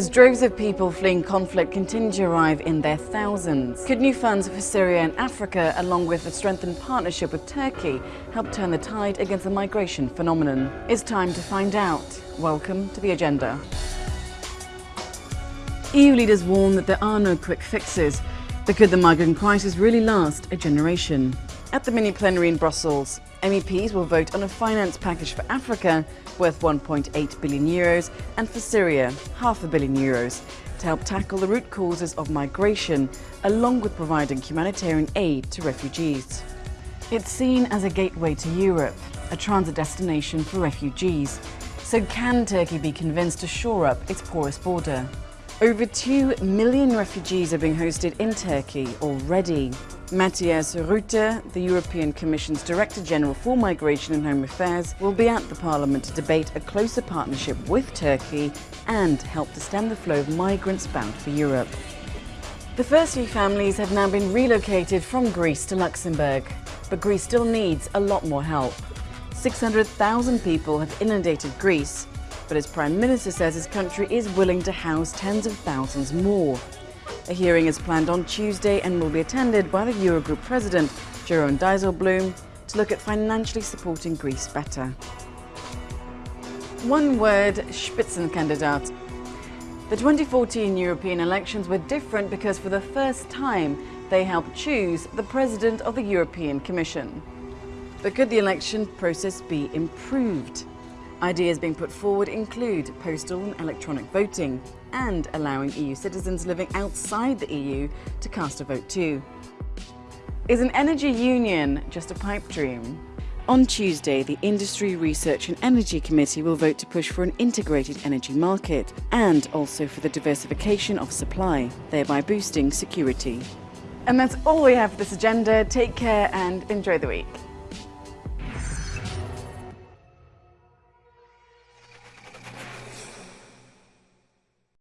As droves of people fleeing conflict continue to arrive in their thousands, could new funds for Syria and Africa, along with a strengthened partnership with Turkey, help turn the tide against the migration phenomenon? It's time to find out. Welcome to the agenda. EU leaders warn that there are no quick fixes, but could the migrant crisis really last a generation? At the mini plenary in Brussels, MEPs will vote on a finance package for Africa worth 1.8 billion euros and for Syria half a billion euros to help tackle the root causes of migration along with providing humanitarian aid to refugees. It's seen as a gateway to Europe, a transit destination for refugees. So can Turkey be convinced to shore up its porous border? Over 2 million refugees are being hosted in Turkey already. Matthias Ruete, the European Commission's Director General for Migration and Home Affairs, will be at the Parliament to debate a closer partnership with Turkey and help to stem the flow of migrants bound for Europe. The first few families have now been relocated from Greece to Luxembourg, but Greece still needs a lot more help. 600,000 people have inundated Greece, but its Prime Minister says his country is willing to house tens of thousands more. A hearing is planned on Tuesday and will be attended by the Eurogroup President, Jeroen Dijsselbloem, to look at financially supporting Greece better. One word, Spitzenkandidat. The 2014 European elections were different because for the first time they helped choose the President of the European Commission. But could the election process be improved? Ideas being put forward include postal and electronic voting and allowing EU citizens living outside the EU to cast a vote too. Is an energy union just a pipe dream? On Tuesday, the Industry, Research and Energy Committee will vote to push for an integrated energy market and also for the diversification of supply, thereby boosting security. And that's all we have for this agenda. Take care and enjoy the week.